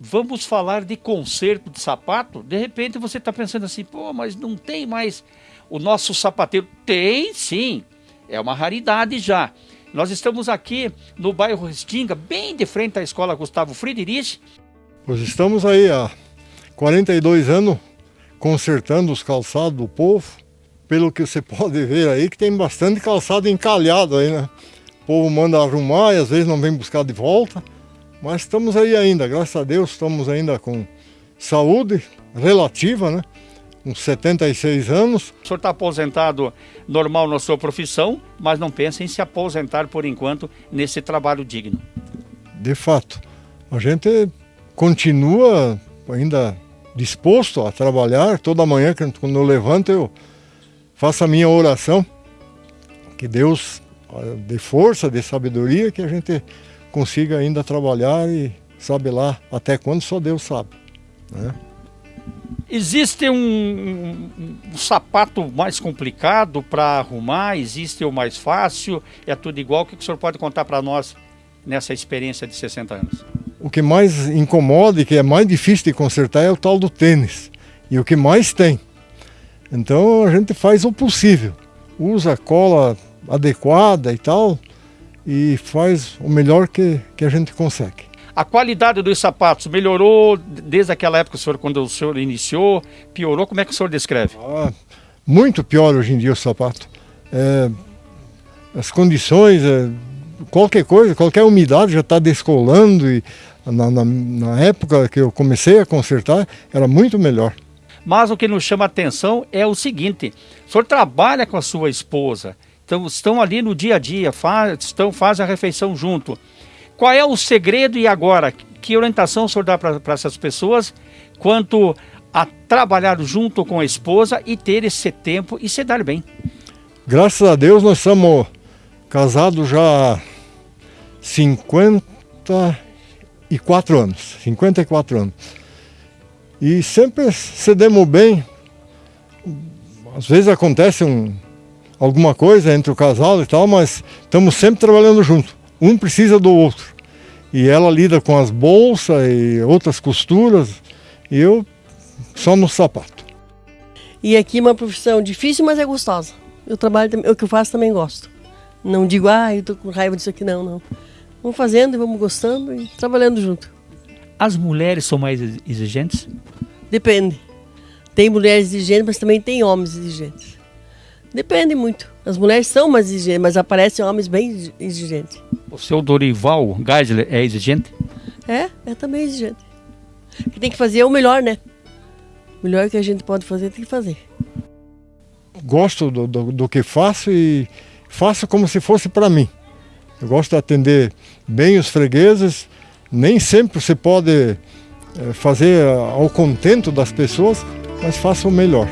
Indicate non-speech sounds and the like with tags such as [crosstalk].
vamos falar de conserto de sapato, de repente você está pensando assim, pô, mas não tem mais o nosso sapateiro. Tem sim, é uma raridade já. Nós estamos aqui no bairro Restinga, bem de frente à escola Gustavo Friedrich. Pois estamos aí há 42 anos consertando os calçados do povo. Pelo que você [laughs] pode ver aí, que tem bastante calçado encalhado aí, né? O povo manda arrumar e às vezes não vem buscar de volta. Mas estamos aí ainda, graças a Deus, estamos ainda com saúde relativa, né? Com 76 anos. O senhor está aposentado normal na sua profissão, mas não pensa em se aposentar por enquanto nesse trabalho digno. De fato, a gente continua ainda disposto a trabalhar. Toda manhã, quando eu levanto, eu faço a minha oração. Que Deus dê força, dê sabedoria, que a gente consiga ainda trabalhar e sabe lá até quando só Deus sabe. Né? Existe um, um, um, sapato mais complicado para arrumar? Existe o mais fácil? É tudo igual? O que o senhor pode contar para nós nessa experiência de 60 anos? O que mais incomoda e que é mais difícil de consertar é o tal do tênis. E o que mais tem. Então a gente faz o possível. Usa cola adequada e tal, e faz o melhor que, que a gente consegue. A qualidade dos sapatos melhorou desde aquela época, senhor, quando o senhor iniciou? Piorou? Como é que o senhor descreve? Ah, muito pior hoje em dia o sapato. É, as condições, é, qualquer coisa, qualquer umidade já está descolando e na, na, na, época que eu comecei a consertar era muito melhor. Mas o que nos chama a atenção é o seguinte: o senhor trabalha com a sua esposa, então, estão ali no dia a dia, faz, estão, fazem a refeição junto. Qual é o segredo e agora? Que orientação o senhor dá para essas pessoas quanto a trabalhar junto com a esposa e ter esse tempo e se dar bem? Graças a Deus nós estamos casados já há 54 anos. 54 anos. E sempre cedemos bem. Às vezes acontece um, alguma coisa entre o casal e tal, mas estamos sempre trabalhando junto. Um precisa do outro. E ela lida com as bolsas e outras costuras, e eu só no sapato. E aqui é uma profissão difícil, mas é gostosa. Eu trabalho, o que eu faço também gosto. Não digo, ah, eu tô com raiva disso aqui, não, não. Vamos fazendo e vamos gostando e trabalhando junto. As mulheres são mais exigentes? Depende. Tem mulheres exigentes, mas também tem homens exigentes. Depende muito. As mulheres são mais exigentes, mas aparecem homens bem exigentes. O seu Dorival Geisler é exigente? É, é também exigente. Que tem que fazer o melhor, né? O melhor que a gente pode fazer, tem que fazer. Gosto do, do, do que faço e faço como se fosse para mim. Eu gosto de atender bem os fregueses. Nem sempre você pode eh, fazer ao contento das pessoas, mas faça o melhor.